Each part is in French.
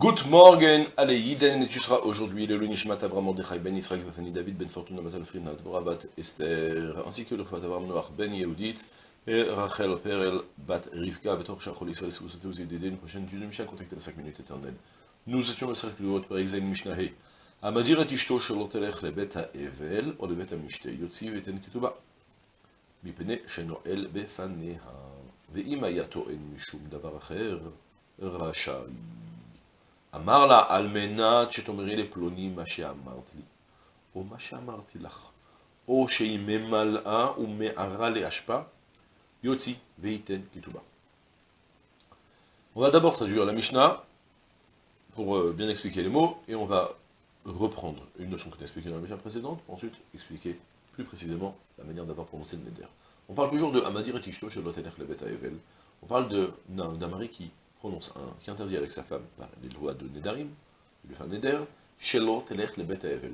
Good morning, allez, Yiden, et tu seras aujourd'hui le Lunishmat Avram Mordechai Ben Israël Vafani David Ben Fortuna Mazal Frina Dvora Bat Esther, ainsi que le Fat Avram Noach Ben Yehudit et Rachel Perel Bat Rivka Betor Shachol Israël, si vous souhaitez vous aider une prochaine étude de Mishnah, contactez la 5 minutes éternelles. Nous étions le cercle de votre Père Exaïn Mishnah He. המדיר את אשתו שלא תלך לבית האבל או לבית המשתה, יוציא ויתן כתובה, מפני שנועל בפניה, ואם היה טוען משום דבר אחר, רשאי. אמר לה, על מנת שתאמרי לפלוני מה שאמרת לי, או מה שאמרתי לך, או שהיא ממלאה ומערה לאשפה, יוציא וייתן כתובה. On va d'abord traduire la Mishnah pour euh, bien expliquer les mots, et on va reprendre une notion qu'on a expliquée dans la Mishnah précédente, pour ensuite expliquer plus précisément la manière d'avoir prononcé le Neder. On parle toujours de Amadir et Tishto chez le Evel. On parle d'un mari qui prononce un, qui interdit avec sa femme par les lois de Nedarim, fait un Neder, Shelo Telech le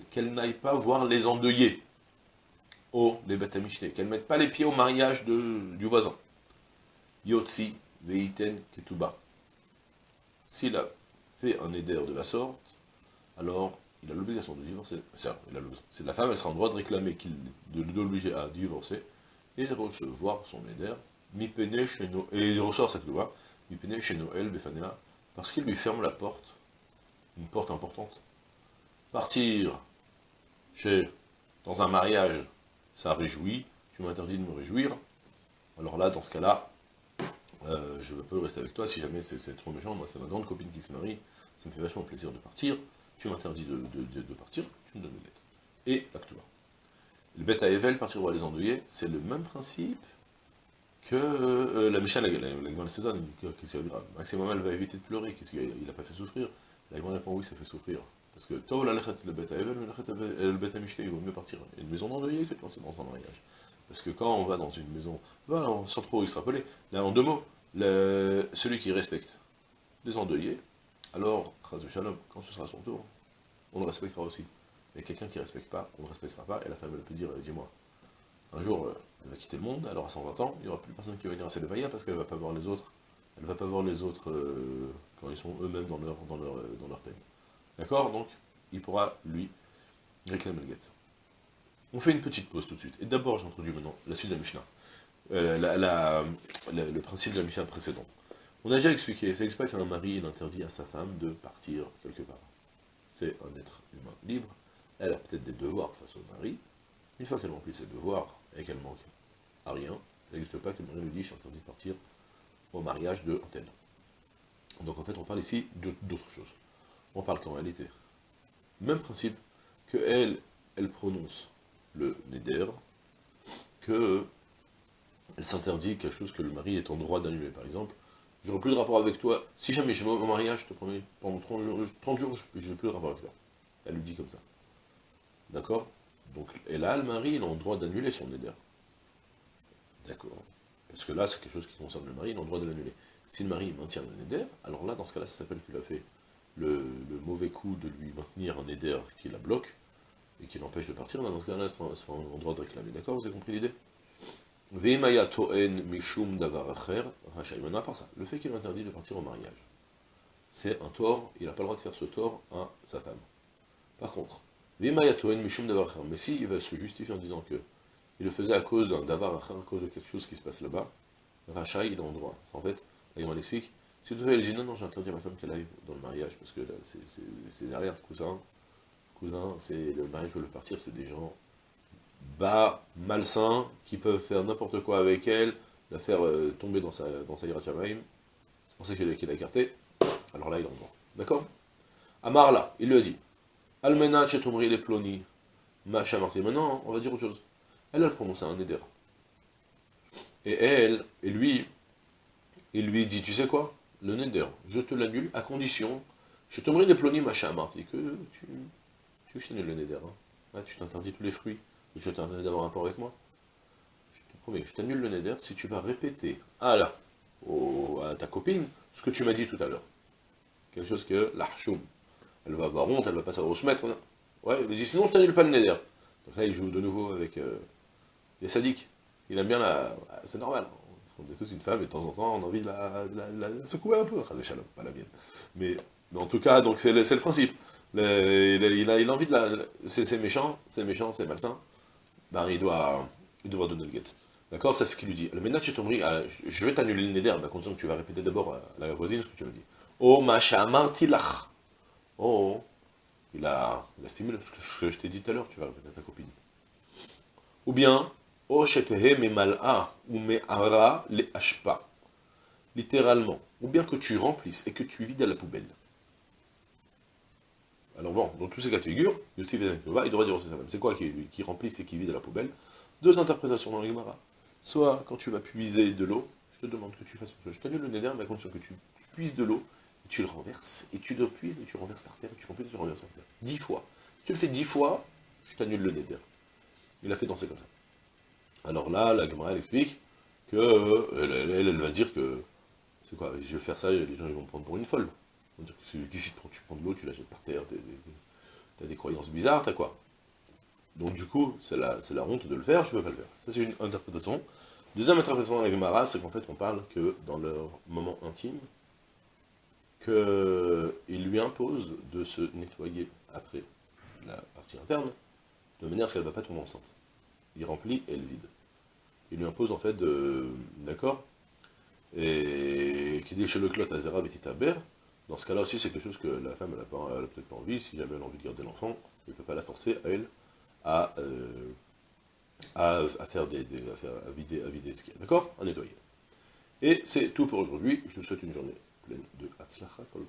qu'elle n'aille pas voir les endeuillés, au les Bet qu'elle ne mette pas les pieds au mariage de, du voisin. Yotzi Veiten Ketuba. S'il a fait un Neder de la sorte, alors il a l'obligation de divorcer. C'est la femme, elle sera en droit de réclamer qu'il, de l'obliger à divorcer, et de recevoir son éder, et il ressort cette loi, chez Noël, parce qu'il lui ferme la porte, une porte importante. Partir. Chez, dans un mariage, ça réjouit, tu m'interdis de me réjouir, alors là, dans ce cas-là, euh, je peux rester avec toi, si jamais c'est trop méchant, moi c'est ma grande copine qui se marie, ça me fait vachement plaisir de partir, tu m'interdis de, partir, tu me donnes une lettre. Et l'acte Le bête à Evel, partir voir les endeuillés, c'est le même principe que euh, la Misha, la, la, se. Qu'est-ce qu'il va Maximum, elle va éviter de pleurer, qu'est-ce qu'il n'a pas fait souffrir La Gemara répond oui, ça fait souffrir. Parce que toi, la le bête à Evel, le bête à Mishnah, il vaut mieux partir une maison d'endeuillé que de partir dans un mariage. Parce que quand on va dans une maison, sans trop extrapoler, là en deux mots, celui qui respecte les endeuillés, alors, Shalom, quand ce sera son tour, on le respectera aussi. Mais quelqu'un qui ne respecte pas, on ne respectera pas, et la femme elle peut dire, dis-moi, un jour, euh, elle va quitter le monde, alors à 120 ans, il n'y aura plus personne qui va venir à Célévaïa parce qu'elle ne va pas voir les autres, elle va pas voir les autres euh, quand ils sont eux-mêmes dans leur, euh, peine. D'accord? Donc, il pourra, lui, réclamer le guette. On fait une petite pause tout de suite. Et d'abord, j'introduis maintenant la suite de la Mishnah. le principe de la Mishnah précédente. On a déjà expliqué, ça explique qu'un mari, interdit à sa femme de partir quelque part. C'est un être humain libre, elle a peut-être des devoirs face au mari, une fois qu'elle remplit ses devoirs et qu'elle manque à rien, il n'existe pas que le mari lui dit, je suis interdit de partir au mariage de antenne. Donc en fait, on parle ici d'autre chose. On parle qu'en réalité, même principe, que elle, prononce le neder, que elle s'interdit quelque chose que le mari est en droit d'annuler. Par exemple, j'aurai plus de rapport avec toi. Si jamais je vais au mariage, je te promets, pendant 30 jours, je n'ai plus de rapport avec toi. Elle lui dit comme ça. D'accord? Donc, et là, le mari, il a le droit d'annuler son éder. D'accord Parce que là, c'est quelque chose qui concerne le mari, il a le droit de l'annuler. Si le mari maintient le éder, alors là, dans ce cas-là, ça s'appelle qu'il a fait le, mauvais coup de lui maintenir un éder qui la bloque, et qui l'empêche de partir, dans ce cas-là, il sera en droit de réclamer. D'accord Vous avez compris l'idée? À part ça, le fait qu'il interdit de partir au mariage, c'est un tort, il n'a pas le droit de faire ce tort à sa femme. Par contre, mais si il va se justifier en disant que il le faisait à cause d'un davar à cause de quelque chose qui se passe là-bas, Racha, il est en droit. En fait, il explique, si tout il dit non, non, j'ai interdit à ma femme qu'elle aille dans le mariage, parce que c'est derrière, cousin, cousin, c'est le mariage veut le partir, c'est des gens bas, malsains, qui peuvent faire n'importe quoi avec elle, la faire euh, tomber dans sa, dans sa C'est pour ça qu'il a, écarté. Alors là, il est en droit. D'accord? Amar là, il lui a dit. Almena chetumri les ploni. Macha marti. Maintenant, on va dire autre chose. Elle a prononcé un éder. Et elle, et lui, il lui dit, tu sais quoi? Le neder, je te l'annule à condition, je te les ploni macha marti, que tu, tu je le neder. Hein. Ah, tu t'interdis tous les fruits tu t'interdis d'avoir un rapport avec moi Je te promets, je t'annule le neder si tu vas répéter à, la, à ta copine ce que tu m'as dit tout à l'heure. Quelque chose que l'archoum, elle va avoir honte, elle va pas savoir où se mettre. Ouais, il dit sinon je t'annule pas le neder. Donc là, il joue de nouveau avec euh, les sadiques. Il aime bien la... C'est normal. On est tous une femme, et de temps en temps, on a envie de la, secouer un peu. Pas la mienne. Mais en tout cas, donc c'est le, le, principe. Il, a, il, a, envie de la... C'est méchant, c'est méchant, c'est malsain. Ben, il doit, il doit donner le guet. D'accord C'est ce qu'il lui dit. Le ménage tomri, je vais t'annuler le neder, à condition que tu vas répéter d'abord à la voisine ce que tu me dis. Oh, ma tilach. Oh, il a, il a stimulé ce que je t'ai dit tout à l'heure, tu vas répéter à ta copine. Ou bien, oh, me mal'a, ou me ara le hashpa. Littéralement. Ou bien que tu remplisses et que tu vides à la poubelle. Alors bon, dans tous ces cas de figure, il devrait dire. C'est quoi qui, qui remplisse et qui vide à la poubelle? Deux interprétations dans le Gemara. Soit, quand tu vas puiser de l'eau, je te demande que tu fasses une chose. Je t'annule le néder, mais à condition que tu puises de l'eau, tu le renverses, et tu le puises, et tu renverses par terre, et tu remplis, et tu renverses par terre. Dix fois. Si tu le fais dix fois, je t'annule le néder. Il a fait danser comme ça. Alors là, la Gemara, elle explique que, elle, elle, va dire que, c'est quoi, je vais faire ça, les gens vont me prendre pour une folle. Ils vont dire que si tu prends de l'eau, tu la jettes par terre, t'as des croyances bizarres, t'as quoi donc du coup, c'est la, la, honte de le faire, je ne peux pas le faire. Ça c'est une interprétation. Deuxième interprétation dans les Gemara, c'est qu'en fait on parle que dans leur moment intime, qu'il lui impose de se nettoyer après la partie interne, de manière à ce qu'elle ne va pas tomber enceinte. Il remplit et elle vide. Il lui impose en fait de... D'accord Et qui dit chez le clot Azera Betitaber, dans ce cas-là aussi c'est quelque chose que la femme n'a peut-être pas envie, si jamais elle a envie de garder l'enfant, il ne peut pas la forcer à elle à, euh, à, faire des, à, vider, à vider ce qu'il y a, d'accord À nettoyer. Et c'est tout pour aujourd'hui, je vous souhaite une journée pleine de Hatzlacha Kol